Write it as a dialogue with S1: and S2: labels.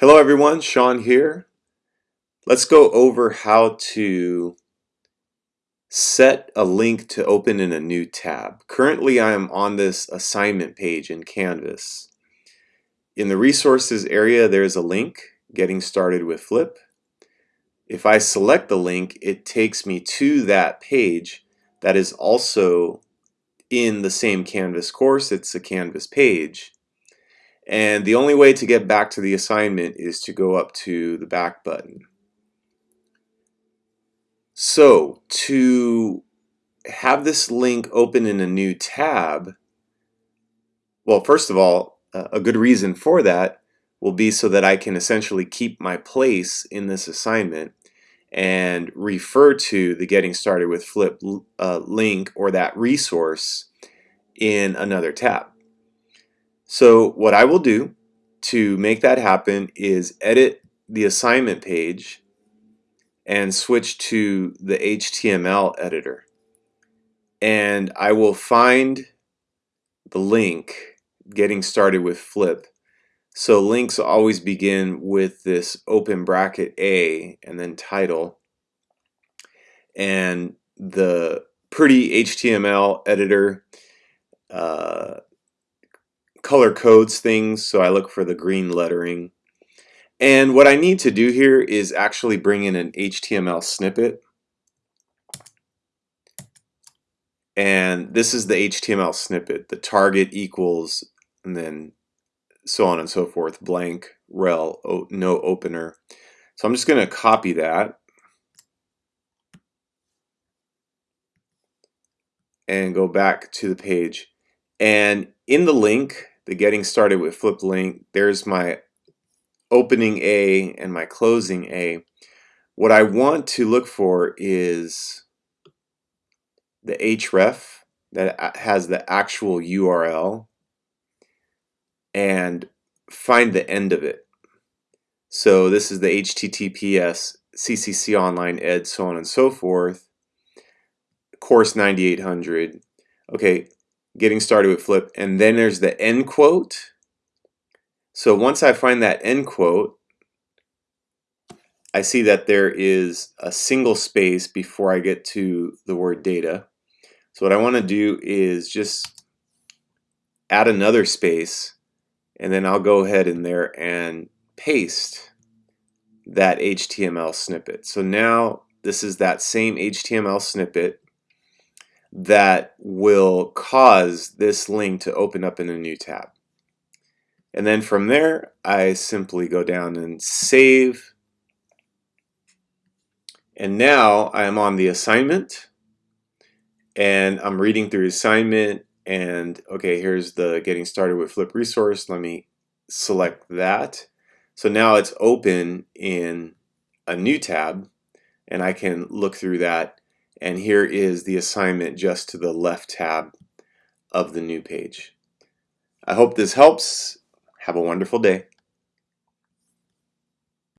S1: Hello everyone, Sean here. Let's go over how to set a link to open in a new tab. Currently I am on this assignment page in Canvas. In the resources area there's a link, getting started with Flip. If I select the link it takes me to that page that is also in the same Canvas course, it's a Canvas page. And the only way to get back to the assignment is to go up to the back button. So to have this link open in a new tab, well, first of all, a good reason for that will be so that I can essentially keep my place in this assignment and refer to the Getting Started with Flip uh, link or that resource in another tab. So what I will do to make that happen is edit the assignment page and switch to the HTML editor. And I will find the link getting started with flip. So links always begin with this open bracket A and then title. And the pretty HTML editor uh, color codes things so I look for the green lettering. And what I need to do here is actually bring in an HTML snippet. And this is the HTML snippet the target equals and then so on and so forth blank rel no opener. So I'm just gonna copy that. And go back to the page. And in the link the getting started with flip link, there's my opening A and my closing A. What I want to look for is the href that has the actual URL and find the end of it. So this is the HTTPS CCC Online Ed so on and so forth course 9800 okay getting started with flip and then there's the end quote. So once I find that end quote I see that there is a single space before I get to the word data. So what I want to do is just add another space and then I'll go ahead in there and paste that HTML snippet. So now this is that same HTML snippet that will cause this link to open up in a new tab. And then from there, I simply go down and save. And now I am on the assignment and I'm reading through assignment and okay, here's the getting started with flip resource. Let me select that. So now it's open in a new tab and I can look through that and here is the assignment just to the left tab of the new page. I hope this helps. Have a wonderful day.